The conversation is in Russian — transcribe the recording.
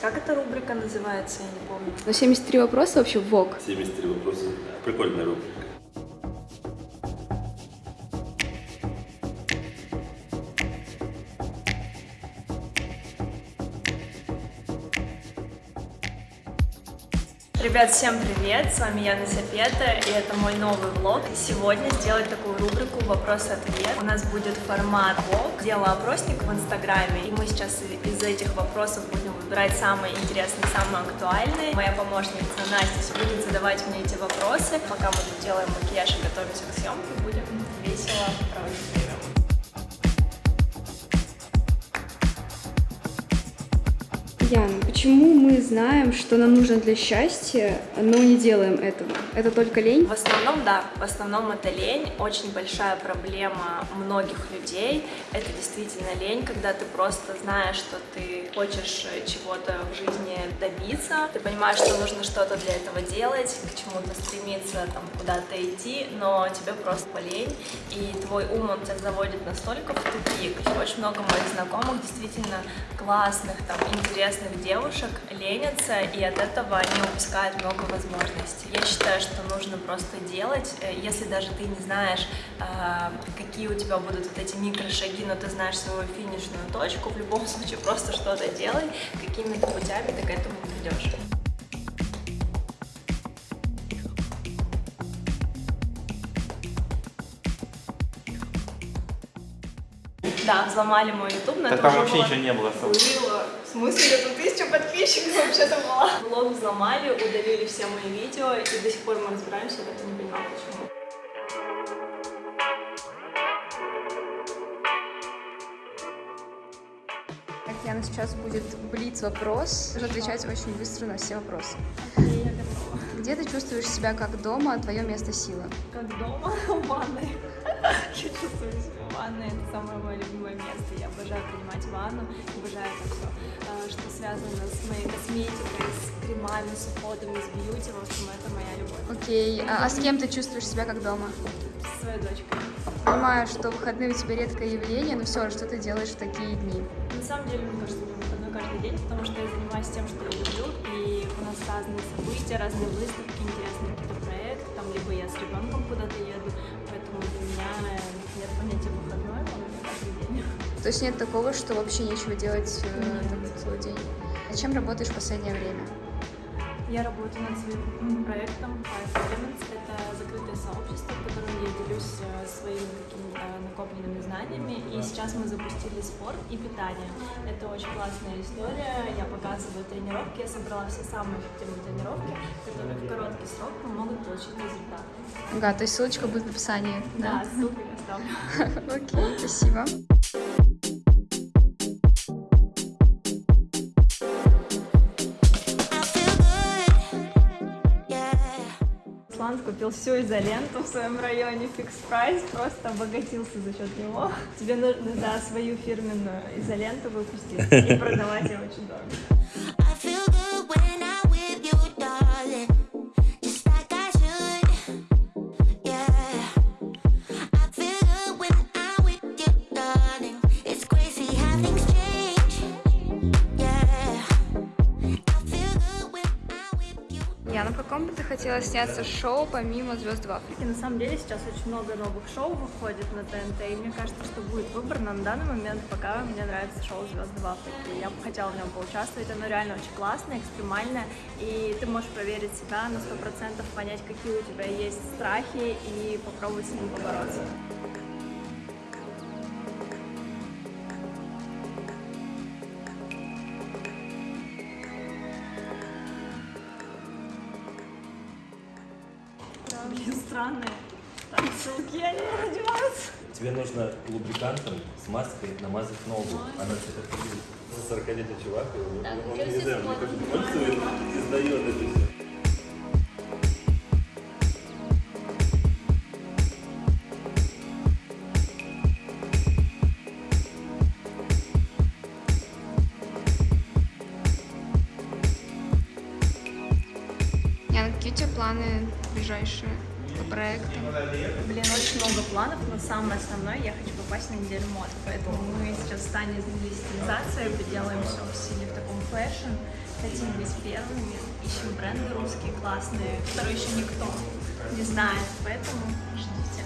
Как эта рубрика называется, я не помню. Но 73 вопроса вообще ВОК. 73 вопроса. Прикольная рубрика. Ребят, всем привет! С вами Яна Сапета, и это мой новый влог. Сегодня сделать такую рубрику «Вопрос-ответ». У нас будет формат влог. Делаю опросник в Инстаграме, и мы сейчас из этих вопросов будем выбирать самые интересные, самые актуальные. Моя помощница Настя будет задавать мне эти вопросы. Пока мы тут делаем макияж и готовимся к съемке, будем весело проводить время. Яна, почему мы знаем, что нам нужно для счастья, но не делаем этого? Это только лень? В основном, да, в основном это лень. Очень большая проблема многих людей. Это действительно лень, когда ты просто знаешь, что ты хочешь чего-то в жизни добиться. Ты понимаешь, что нужно что-то для этого делать, к чему-то стремиться, там, куда-то идти, но тебе просто полень, и твой ум, он тебя заводит настолько в тупик. Очень много моих знакомых действительно классных, там, интересных девушек ленятся, и от этого они упускают много возможностей. Я считаю, что нужно просто делать, э, если даже ты не знаешь, э, какие у тебя будут вот эти микрошаги, но ты знаешь свою финишную точку, в любом случае просто что-то делай, какими-то путями ты к этому придешь. Да, взломали мой YouTube, но Да это там уже вообще было- ничего не было. Было. В смысле, это тысяча подписчиков вообще-то была. Блог взломали, удалили все мои видео, и до сих пор мы разбираемся, я и не понимаю, почему. Так, Яна, сейчас будет блиц-вопрос. Нужно отвечать очень быстро на все вопросы. Я. Где ты чувствуешь себя как дома, твое место силы? Как дома, в ванной. Я чувствую себя в ванной, это самое мое любимое место. Я обожаю принимать ванну, обожаю это все, что связано с моей косметикой, с кремами, с уходами, с бьюти. В общем, это моя любовь. Окей, а, а с кем ты чувствуешь себя как дома? С своей дочкой. Понимаю, что выходные у тебя редкое явление, но все же, что ты делаешь в такие дни? На самом деле, мне кажется, выходной каждый день, потому что я занимаюсь тем, что я люблю, и у нас разные события, разные выставки, интересные какие-то проекты, там, либо я с ребенком куда-то еду, То есть нет такого, что вообще нечего делать э, там, целый день? А чем работаешь в последнее время? Я работаю над своим проектом Five Elements. Это закрытое сообщество, в котором я делюсь э, своими какими-то накопленными знаниями. И сейчас мы запустили спорт и питание. Это очень классная история. Я показываю тренировки. Я собрала все самые эффективные тренировки, которые в короткий срок помогут получить результат. Ага, то есть ссылочка будет в описании, Да, ссылку я оставлю. Окей, спасибо. Руслан купил всю изоленту в своем районе, фикс прайс, просто обогатился за счет него. Тебе нужно, да, свою фирменную изоленту выпустить и продавать ее очень дорого. Хотела сняться шоу помимо «Звезд в Африке»? На самом деле сейчас очень много новых шоу выходит на ТНТ, и мне кажется, что будет выбор, но на данный момент пока мне нравится шоу «Звезды в Африке». Я бы хотела в нем поучаствовать, оно реально очень классное, экстремальное, и ты можешь проверить себя на 100%, понять, какие у тебя есть страхи, и попробовать с ними побороться. Странные ссылки, они не надеваются. Тебе нужно лубрикантом с маской намазать ногу. Она тебе такой за 40-летний чувак, и он, Так, он, не знаю, мне смотрю. кажется, пользует и сдает это все. Какие у тебя планы ближайшие по проекту? Блин, очень много планов, но самое основное, я хочу попасть на неделю моды. Поэтому мы сейчас в стане стилизации, делаем все в стиле в таком fashion. Хотим быть первыми, ищем бренды русские классные, которые еще никто не знает, поэтому ждите.